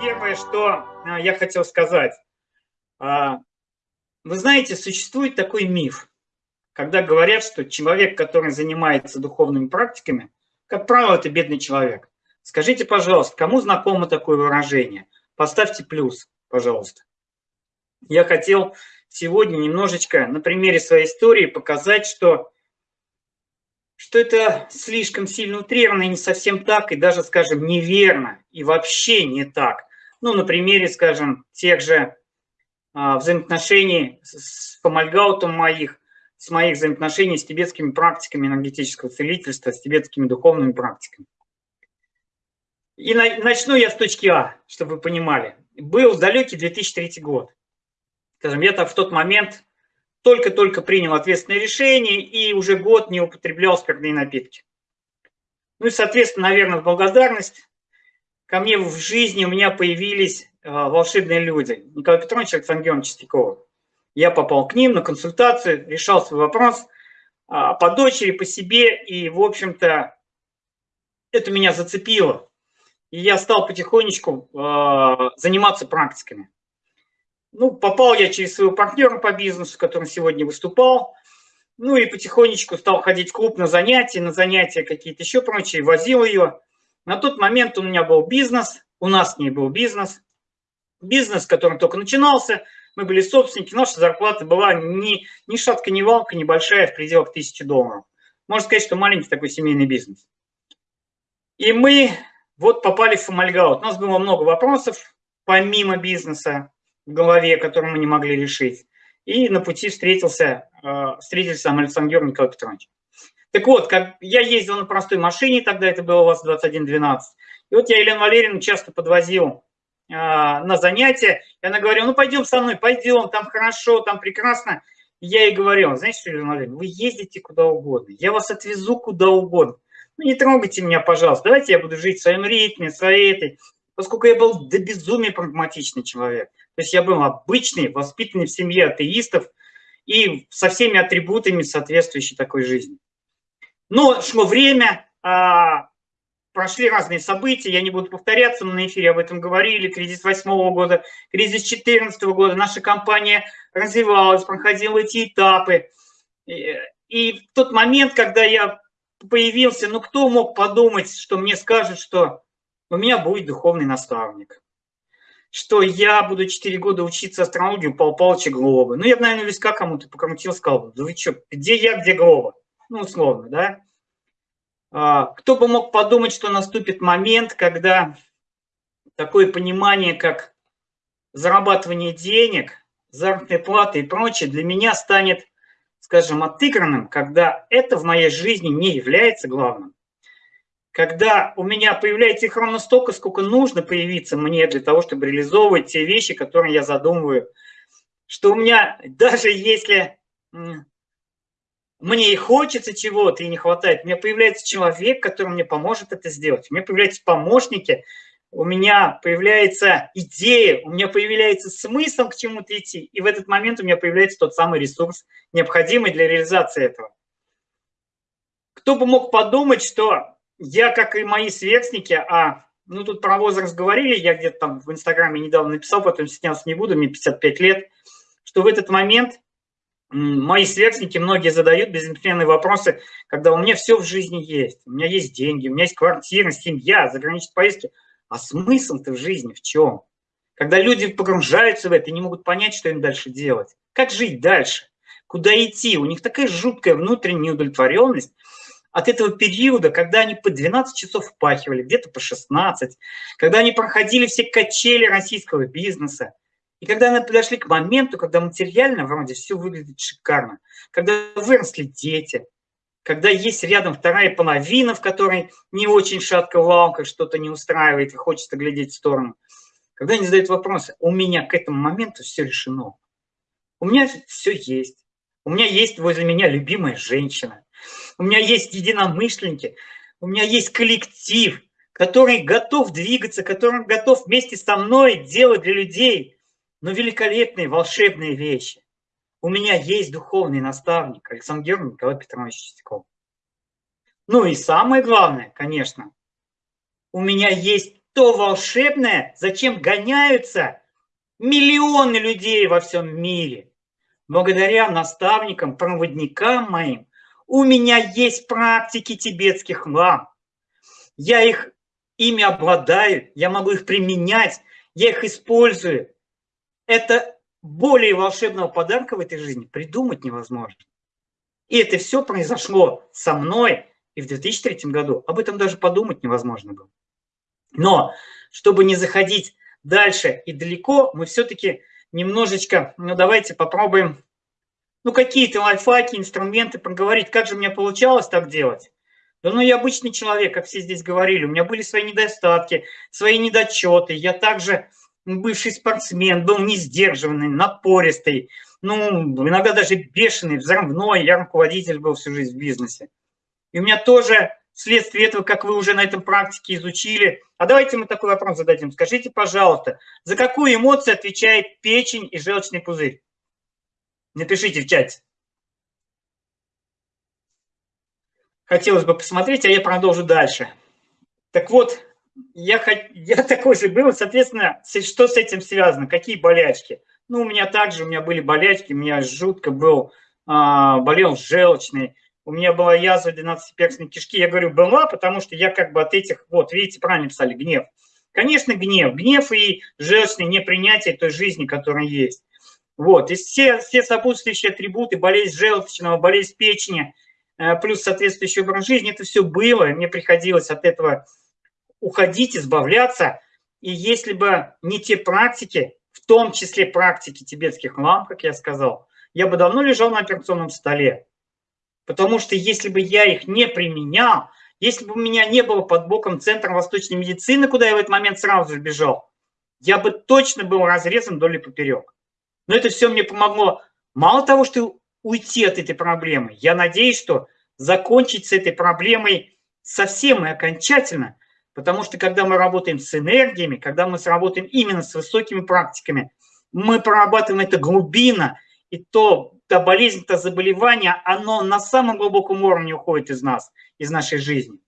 Первое, что а, я хотел сказать. А, вы знаете, существует такой миф, когда говорят, что человек, который занимается духовными практиками, как правило, это бедный человек. Скажите, пожалуйста, кому знакомо такое выражение? Поставьте плюс, пожалуйста. Я хотел сегодня немножечко на примере своей истории показать, что, что это слишком сильно утрированно и не совсем так, и даже, скажем, неверно, и вообще не так. Ну, на примере, скажем, тех же а, взаимоотношений с фомальгаутом моих, с моих взаимоотношений с тибетскими практиками энергетического целительства, с тибетскими духовными практиками. И на, начну я с точки А, чтобы вы понимали. Был далекий 2003 год. Скажем, я так в тот момент только-только принял ответственное решение и уже год не употреблял спиртные напитки. Ну и, соответственно, наверное, в благодарность ко мне в жизни у меня появились э, волшебные люди. Николай Петрович и Александр Георгиевич Чистякова. Я попал к ним на консультацию, решал свой вопрос а, по дочери, по себе, и, в общем-то, это меня зацепило. И я стал потихонечку э, заниматься практиками. Ну, попал я через своего партнера по бизнесу, которым сегодня выступал. Ну и потихонечку стал ходить в клуб на занятия, на занятия какие-то еще прочие, возил ее. На тот момент у меня был бизнес, у нас с ней был бизнес. Бизнес, который только начинался, мы были собственники, наша зарплата была ни, ни шатка, ни валка, небольшая, в пределах тысячи долларов. Можно сказать, что маленький такой семейный бизнес. И мы вот попали в Фомальгаут. У нас было много вопросов, помимо бизнеса голове, которые мы не могли решить. И на пути встретился, э, встретился сам Александр Николай Петрович. Так вот, как я ездил на простой машине, тогда это было у вас 2112. И вот я Елену Валерьевну часто подвозил э, на занятия, и она говорила, ну пойдем со мной, пойдем, там хорошо, там прекрасно. И я ей говорил, знаете Елена Валерьевна, вы ездите куда угодно, я вас отвезу куда угодно. Ну не трогайте меня, пожалуйста, давайте я буду жить в своем ритме, своей этой, поскольку я был до безумия прагматичный человек. То есть я был обычный, воспитанный в семье атеистов и со всеми атрибутами соответствующей такой жизни. Но шло время, а, прошли разные события, я не буду повторяться, мы на эфире об этом говорили, кризис восьмого года, кризис 2014 года, наша компания развивалась, проходила эти этапы. И в тот момент, когда я появился, ну кто мог подумать, что мне скажут, что у меня будет духовный наставник, что я буду 4 года учиться астрологии у Павла Павловича Глоба. Ну, я бы, наверное, виска кому-то покрутил, сказал, да вы что, где я, где Глоба? Ну, условно, да. А, кто бы мог подумать, что наступит момент, когда такое понимание, как зарабатывание денег, заработной платы и прочее, для меня станет, скажем, отыгранным, когда это в моей жизни не является главным. Когда у меня появляется их ровно столько, сколько нужно появиться мне для того, чтобы реализовывать те вещи, которые я задумываю. Что у меня, даже если мне и хочется чего-то, и не хватает, у меня появляется человек, который мне поможет это сделать. У меня появляются помощники, у меня появляется идея, у меня появляется смысл к чему-то идти. И в этот момент у меня появляется тот самый ресурс, необходимый для реализации этого. Кто бы мог подумать, что я, как и мои сверстники, а ну тут про возраст говорили, я где-то там в Инстаграме недавно написал, потом стесняться не буду, мне 55 лет, что в этот момент мои сверстники, многие задают безымпленные вопросы, когда у меня все в жизни есть. У меня есть деньги, у меня есть квартира, семья, заграничные поездки. А смысл-то в жизни в чем? Когда люди погружаются в это и не могут понять, что им дальше делать. Как жить дальше? Куда идти? У них такая жуткая внутренняя удовлетворенность от этого периода, когда они по 12 часов впахивали, где-то по 16, когда они проходили все качели российского бизнеса, и когда мы подошли к моменту, когда материально вроде все выглядит шикарно, когда выросли дети, когда есть рядом вторая половина, в которой не очень шатко валка, что-то не устраивает и хочется глядеть в сторону, когда они задают вопросы, у меня к этому моменту все решено. У меня все есть. У меня есть возле меня любимая женщина. У меня есть единомышленники. У меня есть коллектив, который готов двигаться, который готов вместе со мной делать для людей но великолепные, волшебные вещи. У меня есть духовный наставник Александр Георгиевич Николай Петрович Чистяков. Ну и самое главное, конечно, у меня есть то волшебное, зачем гоняются миллионы людей во всем мире. Благодаря наставникам, проводникам моим, у меня есть практики тибетских лам. Я их, ими обладаю, я могу их применять, я их использую. Это более волшебного подарка в этой жизни придумать невозможно. И это все произошло со мной и в 2003 году. Об этом даже подумать невозможно было. Но, чтобы не заходить дальше и далеко, мы все-таки немножечко, ну давайте попробуем, ну какие-то лайфхаки, инструменты проговорить, как же мне получалось так делать. Да ну я обычный человек, как все здесь говорили, у меня были свои недостатки, свои недочеты, я также бывший спортсмен, был не сдержанный, напористый, ну иногда даже бешеный, взрывной, я руководитель был всю жизнь в бизнесе. И у меня тоже вследствие этого, как вы уже на этом практике изучили. А давайте мы такой вопрос зададим. Скажите, пожалуйста, за какую эмоцию отвечает печень и желчный пузырь? Напишите в чате. Хотелось бы посмотреть, а я продолжу дальше. Так вот, я, я такой же был, соответственно, что с этим связано? Какие болячки? Ну, у меня также, у меня были болячки, у меня жутко был, а, болел желчный, у меня была язва 12-перстной кишки. Я говорю, была, потому что я как бы от этих, вот, видите, правильно писали, гнев. Конечно, гнев. Гнев и желчное непринятие той жизни, которая есть. Вот, и все, все сопутствующие атрибуты, болезнь желчного, болезнь печени, э, плюс соответствующий образ жизни, это все было, и мне приходилось от этого уходить, избавляться. И если бы не те практики, в том числе практики тибетских лам, как я сказал, я бы давно лежал на операционном столе. Потому что если бы я их не применял, если бы у меня не было под боком Центра восточной медицины, куда я в этот момент сразу же бежал, я бы точно был разрезан вдоль и поперек. Но это все мне помогло мало того, что уйти от этой проблемы, я надеюсь, что закончить с этой проблемой совсем и окончательно, потому что когда мы работаем с энергиями, когда мы сработаем именно с высокими практиками, мы прорабатываем это глубина, и то та болезнь, то заболевание, оно на самом глубоком уровне уходит из нас, из нашей жизни.